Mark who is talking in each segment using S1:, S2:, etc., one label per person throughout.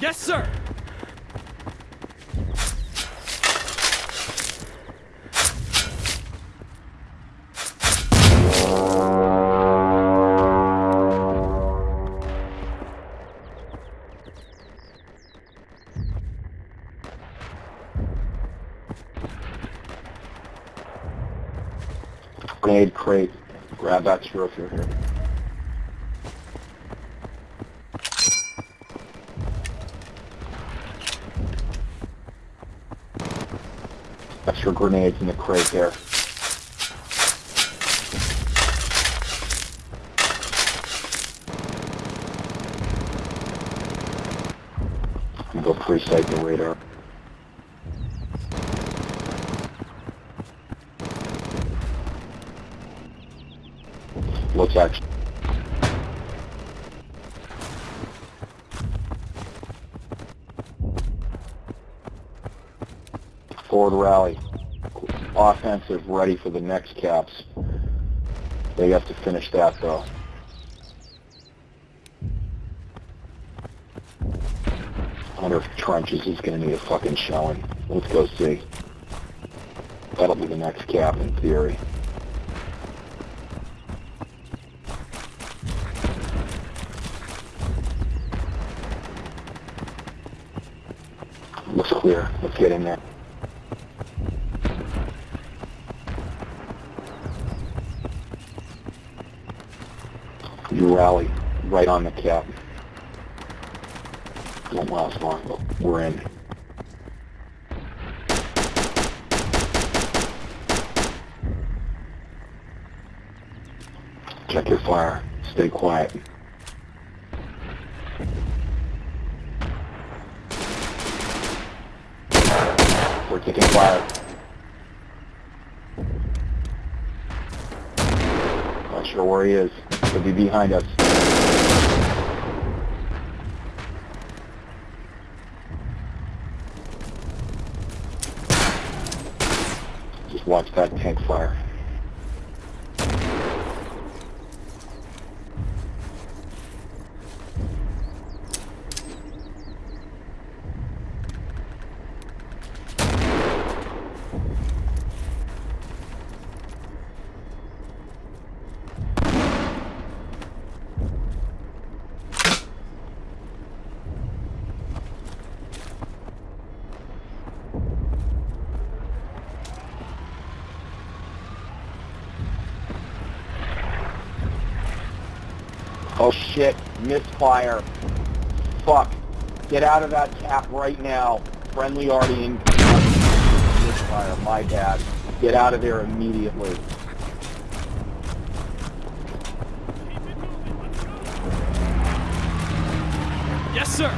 S1: Yes, sir!
S2: Grenade crate. Grab if you're here. Extra grenades in the crate there. Go pre-sight the radar. Looks actually. Forward rally. Offensive ready for the next caps. They have to finish that though. If trenches is gonna need a fucking showing. Let's go see. That'll be the next cap in theory. Looks clear. Let's get in there. You rally right on the cap. Don't last long, but we're in. Check your fire. Stay quiet. We're taking fire. Not sure where he is. Could be behind us. Just watch that tank fire. Oh shit, misfire. Fuck. Get out of that cap right now. Friendly already in. Misfire, my bad. Get out of there immediately.
S1: Yes, sir!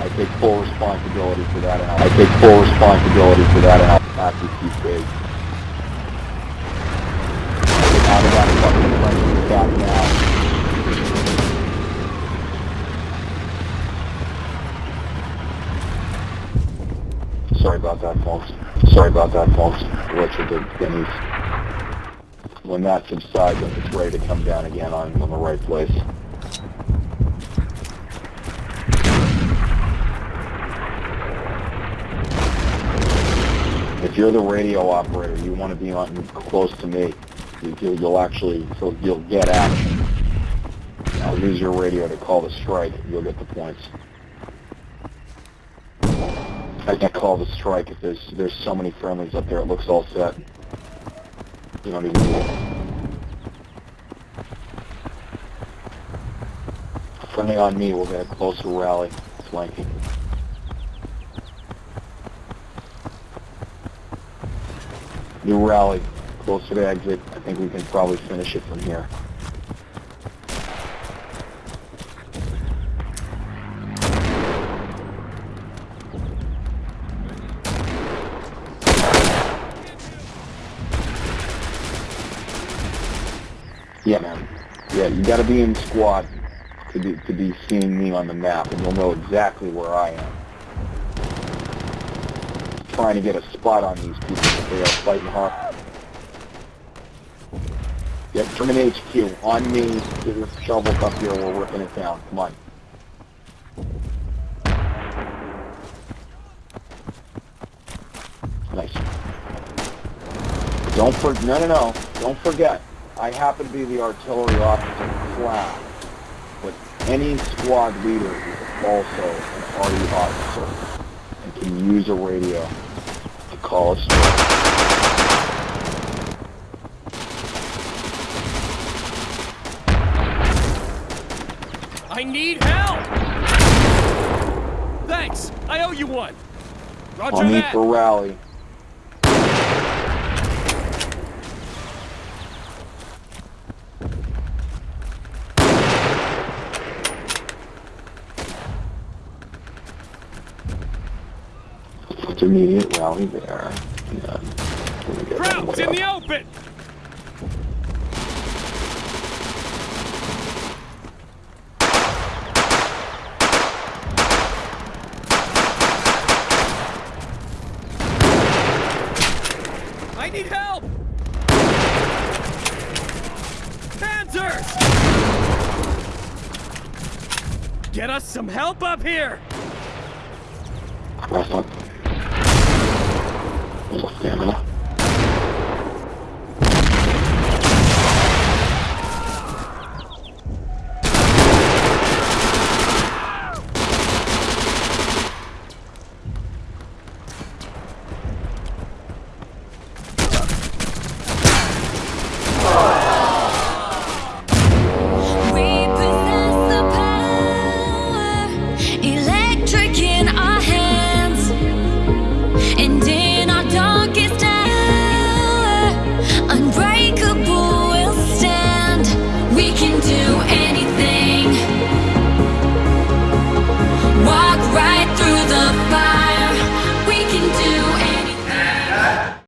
S2: I take full responsibility for that and I'll, take full responsibility for that and I'll keep big. Now. Sorry about that, folks. Sorry about that, folks. Richard did Denny's. When that subsides, it's ready to come down again, I'm in the right place. If you're the radio operator, you want to be on close to me. You, you'll, actually, so you'll get action. I'll use your radio to call the strike. You'll get the points. I can't call the strike if there's there's so many friendlies up there. It looks all set. You don't even need it. Friendly on me. We'll get a closer rally flanking. New rally, closer to the exit. I think we can probably finish it from here. Yeah, man. Yeah, you gotta be in squad to be, to be seeing me on the map, and you'll know exactly where I am. Trying to get a spot on these people, they are fighting hard. Yeah, German HQ, on me, get your shovels up here, we're ripping it down, come on. Nice. Don't for, no, no, no, don't forget, I happen to be the artillery officer class, but any squad leader is also an arty officer and can use a radio to call a.
S1: I need help! Thanks! I owe you one! Roger
S2: On me
S1: that!
S2: for rally. Immediate rally there. And then we're gonna get
S1: Krauts
S2: way
S1: in the open! Need help! Panzers! Get us some help up here!